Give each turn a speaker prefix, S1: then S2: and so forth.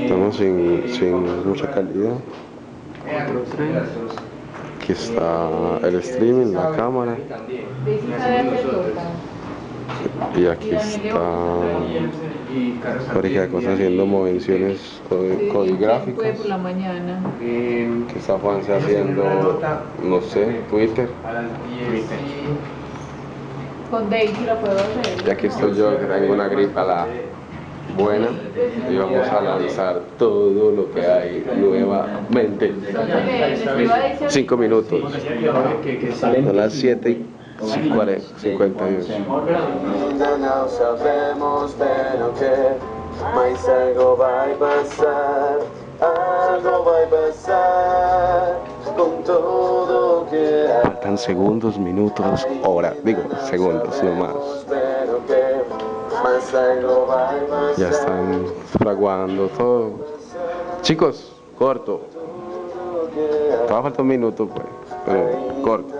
S1: Estamos sin, sin mucha calidad. Aquí está el streaming, la cámara. Y aquí está de cosas haciendo movenciones codi- codigráficas. Que está Juanse haciendo, no sé, Twitter.
S2: Con Daisy lo puedo hacer.
S1: Y aquí estoy yo que tengo una gripa la buena. Y vamos a lanzar todo lo que hay nuevamente. Cinco minutos. Son las 7 y 51.
S3: Ainda não sabemos bem o que, mas algo vai passar, algo vai passar com tudo que há.
S1: Faltan segundos, minutos, hora. Digo, segundos, no Ya están fraguando todo. Chicos, corto. Todavía falta un minuto, pues. Corto.